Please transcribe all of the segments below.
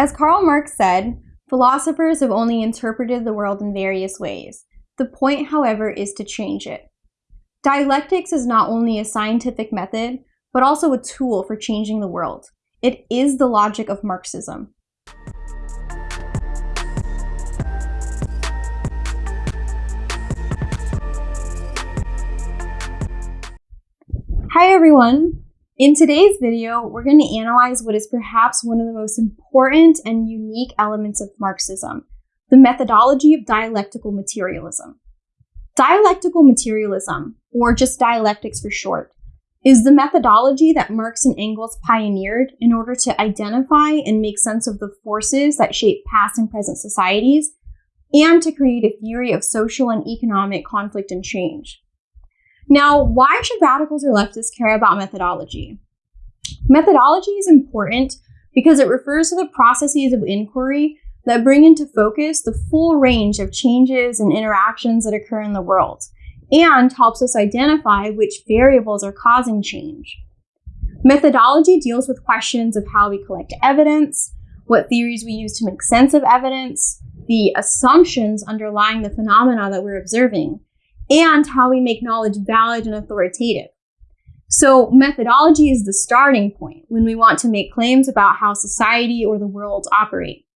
As Karl Marx said, philosophers have only interpreted the world in various ways. The point, however, is to change it. Dialectics is not only a scientific method, but also a tool for changing the world. It is the logic of Marxism. Hi everyone! In today's video, we're going to analyze what is perhaps one of the most important and unique elements of Marxism, the methodology of dialectical materialism. Dialectical materialism, or just dialectics for short, is the methodology that Marx and Engels pioneered in order to identify and make sense of the forces that shape past and present societies, and to create a theory of social and economic conflict and change. Now, why should radicals or leftists care about methodology? Methodology is important because it refers to the processes of inquiry that bring into focus the full range of changes and interactions that occur in the world, and helps us identify which variables are causing change. Methodology deals with questions of how we collect evidence, what theories we use to make sense of evidence, the assumptions underlying the phenomena that we're observing, and how we make knowledge valid and authoritative. So methodology is the starting point when we want to make claims about how society or the world operate.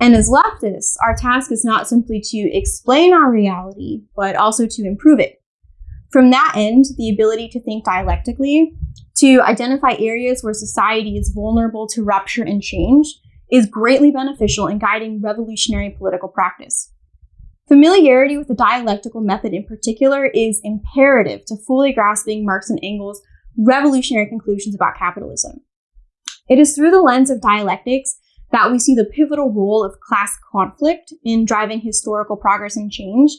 And as leftists, our task is not simply to explain our reality, but also to improve it. From that end, the ability to think dialectically, to identify areas where society is vulnerable to rupture and change, is greatly beneficial in guiding revolutionary political practice. Familiarity with the dialectical method in particular is imperative to fully grasping Marx and Engels' revolutionary conclusions about capitalism. It is through the lens of dialectics that we see the pivotal role of class conflict in driving historical progress and change,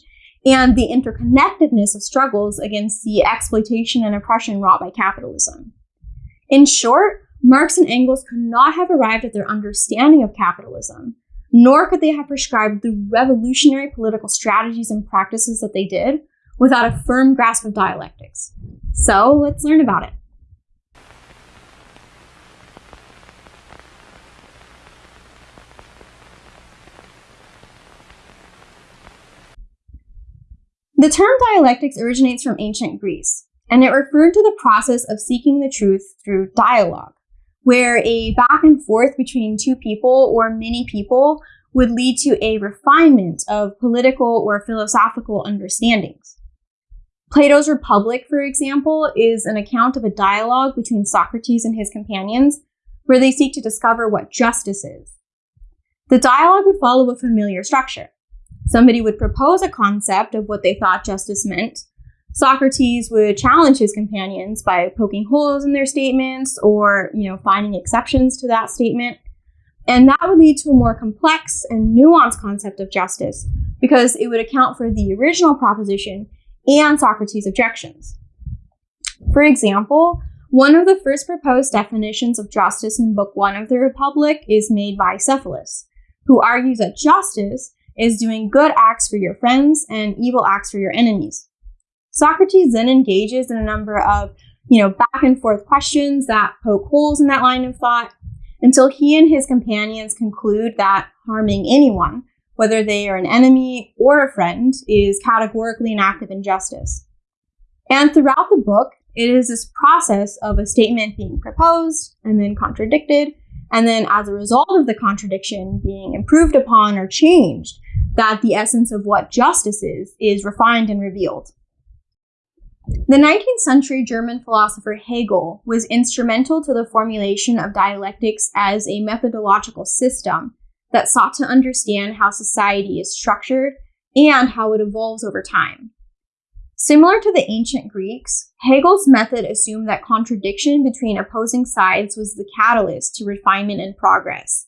and the interconnectedness of struggles against the exploitation and oppression wrought by capitalism. In short, Marx and Engels could not have arrived at their understanding of capitalism nor could they have prescribed the revolutionary political strategies and practices that they did without a firm grasp of dialectics. So let's learn about it. The term dialectics originates from ancient Greece, and it referred to the process of seeking the truth through dialogue where a back and forth between two people or many people would lead to a refinement of political or philosophical understandings. Plato's Republic, for example, is an account of a dialogue between Socrates and his companions where they seek to discover what justice is. The dialogue would follow a familiar structure. Somebody would propose a concept of what they thought justice meant, Socrates would challenge his companions by poking holes in their statements or, you know, finding exceptions to that statement. And that would lead to a more complex and nuanced concept of justice because it would account for the original proposition and Socrates' objections. For example, one of the first proposed definitions of justice in Book 1 of the Republic is made by Cephalus, who argues that justice is doing good acts for your friends and evil acts for your enemies. Socrates then engages in a number of, you know, back and forth questions that poke holes in that line of thought until he and his companions conclude that harming anyone, whether they are an enemy or a friend, is categorically an act of injustice. And throughout the book, it is this process of a statement being proposed and then contradicted, and then as a result of the contradiction being improved upon or changed, that the essence of what justice is is refined and revealed. The 19th century German philosopher Hegel was instrumental to the formulation of dialectics as a methodological system that sought to understand how society is structured and how it evolves over time. Similar to the ancient Greeks, Hegel's method assumed that contradiction between opposing sides was the catalyst to refinement and progress.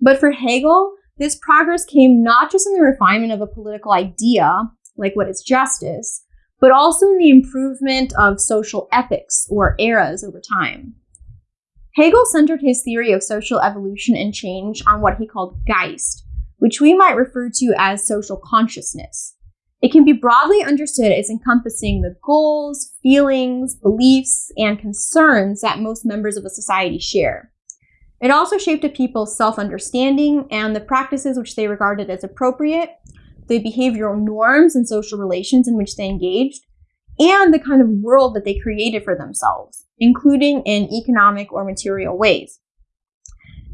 But for Hegel, this progress came not just in the refinement of a political idea, like what is justice, but also in the improvement of social ethics or eras over time. Hegel centered his theory of social evolution and change on what he called Geist, which we might refer to as social consciousness. It can be broadly understood as encompassing the goals, feelings, beliefs, and concerns that most members of a society share. It also shaped a people's self-understanding and the practices which they regarded as appropriate, the behavioral norms and social relations in which they engaged, and the kind of world that they created for themselves, including in economic or material ways.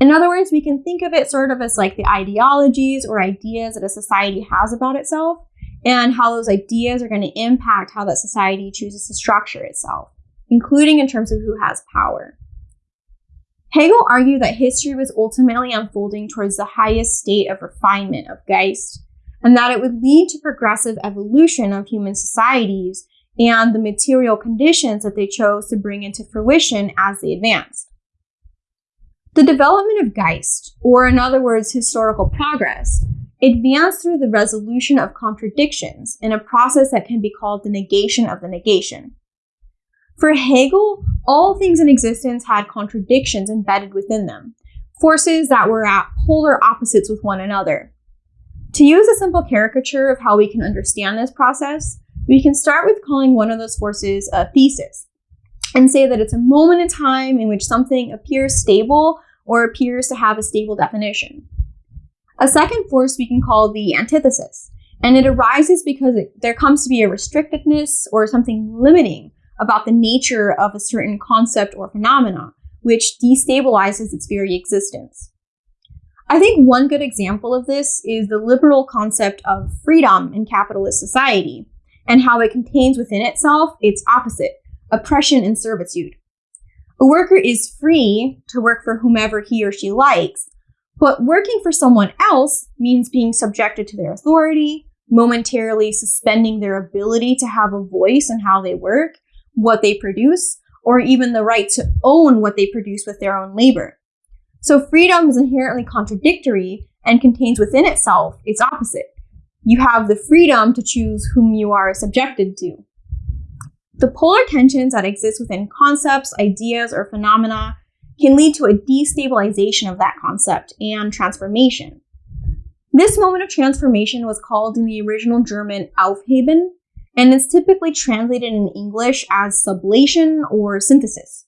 In other words, we can think of it sort of as like the ideologies or ideas that a society has about itself and how those ideas are going to impact how that society chooses to structure itself, including in terms of who has power. Hegel argued that history was ultimately unfolding towards the highest state of refinement of Geist, and that it would lead to progressive evolution of human societies and the material conditions that they chose to bring into fruition as they advanced. The development of Geist, or in other words, historical progress, advanced through the resolution of contradictions in a process that can be called the negation of the negation. For Hegel, all things in existence had contradictions embedded within them, forces that were at polar opposites with one another. To use a simple caricature of how we can understand this process, we can start with calling one of those forces a thesis and say that it's a moment in time in which something appears stable or appears to have a stable definition. A second force we can call the antithesis, and it arises because it, there comes to be a restrictiveness or something limiting about the nature of a certain concept or phenomenon, which destabilizes its very existence. I think one good example of this is the liberal concept of freedom in capitalist society, and how it contains within itself its opposite, oppression and servitude. A worker is free to work for whomever he or she likes, but working for someone else means being subjected to their authority, momentarily suspending their ability to have a voice in how they work, what they produce, or even the right to own what they produce with their own labor. So freedom is inherently contradictory and contains within itself its opposite. You have the freedom to choose whom you are subjected to. The polar tensions that exist within concepts, ideas, or phenomena can lead to a destabilization of that concept and transformation. This moment of transformation was called in the original German Aufheben, and is typically translated in English as sublation or synthesis.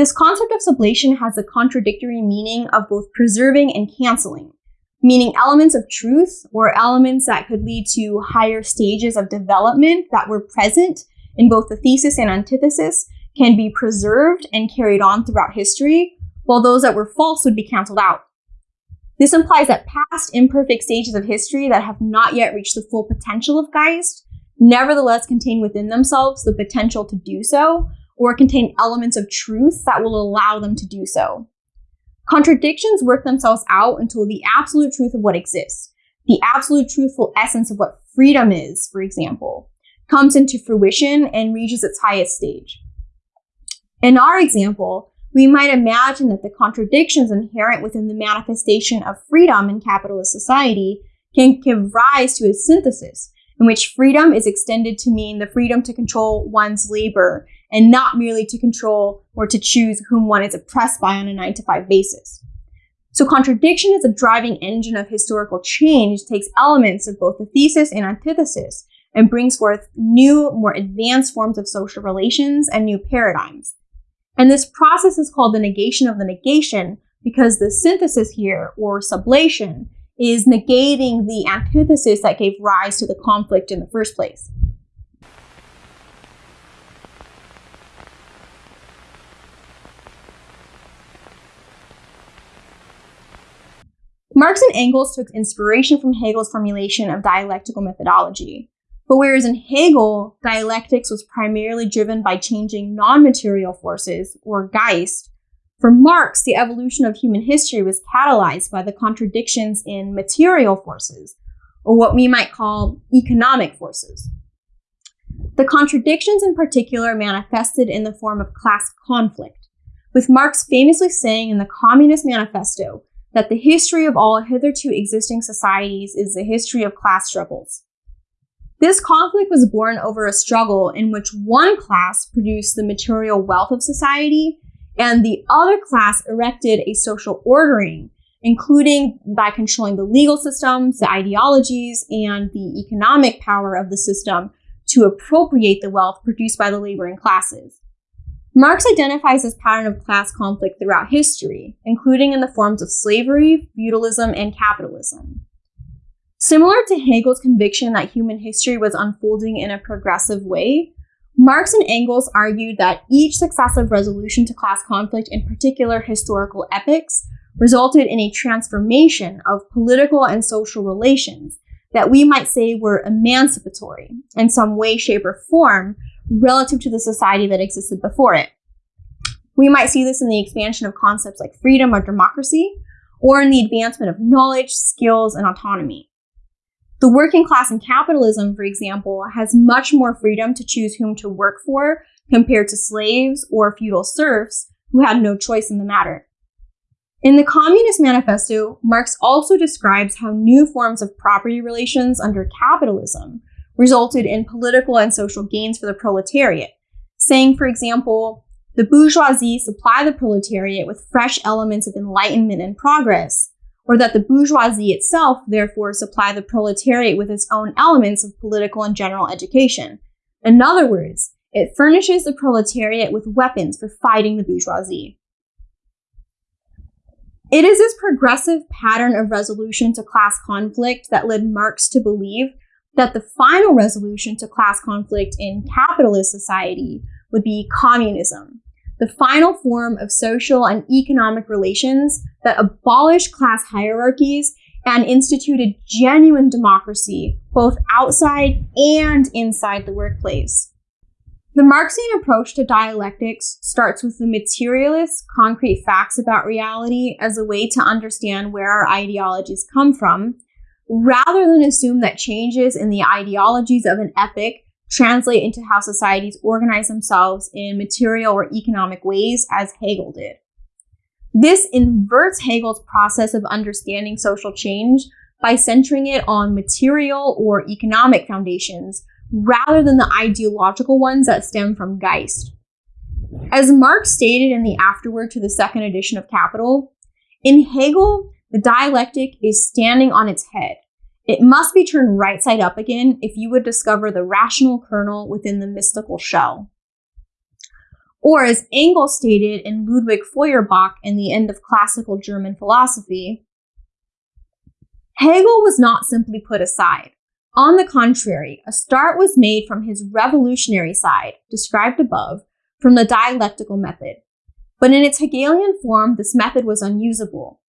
This concept of sublation has a contradictory meaning of both preserving and canceling, meaning elements of truth or elements that could lead to higher stages of development that were present in both the thesis and antithesis can be preserved and carried on throughout history, while those that were false would be canceled out. This implies that past imperfect stages of history that have not yet reached the full potential of Geist nevertheless contain within themselves the potential to do so, or contain elements of truth that will allow them to do so. Contradictions work themselves out until the absolute truth of what exists, the absolute truthful essence of what freedom is, for example, comes into fruition and reaches its highest stage. In our example, we might imagine that the contradictions inherent within the manifestation of freedom in capitalist society can give rise to a synthesis in which freedom is extended to mean the freedom to control one's labor and not merely to control or to choose whom one is oppressed by on a nine to five basis. So contradiction as a driving engine of historical change takes elements of both the thesis and antithesis and brings forth new, more advanced forms of social relations and new paradigms. And this process is called the negation of the negation because the synthesis here, or sublation, is negating the antithesis that gave rise to the conflict in the first place. Marx and Engels took inspiration from Hegel's formulation of dialectical methodology. But whereas in Hegel, dialectics was primarily driven by changing non-material forces, or Geist, for Marx, the evolution of human history was catalyzed by the contradictions in material forces, or what we might call economic forces. The contradictions in particular manifested in the form of class conflict, with Marx famously saying in the Communist Manifesto that the history of all hitherto existing societies is the history of class struggles. This conflict was born over a struggle in which one class produced the material wealth of society and the other class erected a social ordering, including by controlling the legal systems, the ideologies, and the economic power of the system to appropriate the wealth produced by the laboring classes. Marx identifies this pattern of class conflict throughout history, including in the forms of slavery, feudalism, and capitalism. Similar to Hegel's conviction that human history was unfolding in a progressive way, Marx and Engels argued that each successive resolution to class conflict in particular historical epochs resulted in a transformation of political and social relations that we might say were emancipatory in some way, shape, or form relative to the society that existed before it. We might see this in the expansion of concepts like freedom or democracy, or in the advancement of knowledge, skills, and autonomy. The working class in capitalism, for example, has much more freedom to choose whom to work for compared to slaves or feudal serfs who had no choice in the matter. In the Communist Manifesto, Marx also describes how new forms of property relations under capitalism resulted in political and social gains for the proletariat, saying, for example, the bourgeoisie supply the proletariat with fresh elements of enlightenment and progress, or that the bourgeoisie itself therefore supply the proletariat with its own elements of political and general education. In other words, it furnishes the proletariat with weapons for fighting the bourgeoisie. It is this progressive pattern of resolution to class conflict that led Marx to believe that the final resolution to class conflict in capitalist society would be communism, the final form of social and economic relations that abolished class hierarchies and instituted genuine democracy both outside and inside the workplace. The Marxian approach to dialectics starts with the materialist, concrete facts about reality as a way to understand where our ideologies come from, rather than assume that changes in the ideologies of an epoch translate into how societies organize themselves in material or economic ways, as Hegel did. This inverts Hegel's process of understanding social change by centering it on material or economic foundations rather than the ideological ones that stem from Geist. As Marx stated in the afterword to the second edition of Capital, in Hegel, the dialectic is standing on its head. It must be turned right side up again if you would discover the rational kernel within the mystical shell. Or, as Engels stated in Ludwig Feuerbach in The End of Classical German Philosophy, Hegel was not simply put aside. On the contrary, a start was made from his revolutionary side, described above, from the dialectical method. But in its Hegelian form, this method was unusable.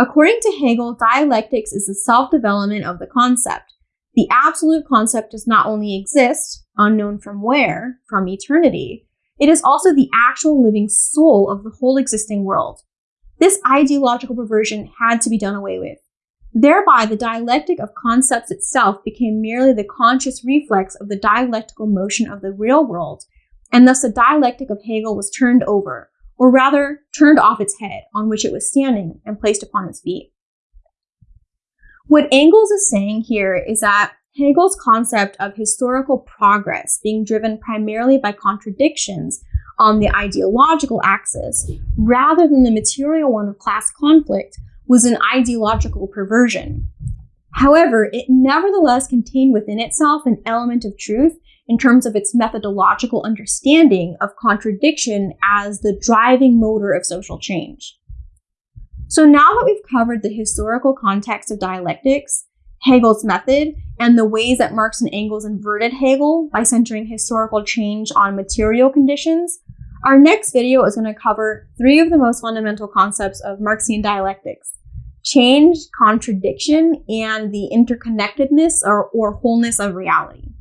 According to Hegel, dialectics is the self-development of the concept. The absolute concept does not only exist, unknown from where, from eternity, it is also the actual living soul of the whole existing world. This ideological perversion had to be done away with. Thereby, the dialectic of concepts itself became merely the conscious reflex of the dialectical motion of the real world, and thus the dialectic of Hegel was turned over, or rather, turned off its head on which it was standing and placed upon its feet. What Engels is saying here is that Hegel's concept of historical progress being driven primarily by contradictions on the ideological axis, rather than the material one of class conflict, was an ideological perversion. However, it nevertheless contained within itself an element of truth in terms of its methodological understanding of contradiction as the driving motor of social change. So now that we've covered the historical context of dialectics, Hegel's method, and the ways that Marx and Engels inverted Hegel by centering historical change on material conditions, our next video is going to cover three of the most fundamental concepts of Marxian dialectics change, contradiction, and the interconnectedness or, or wholeness of reality.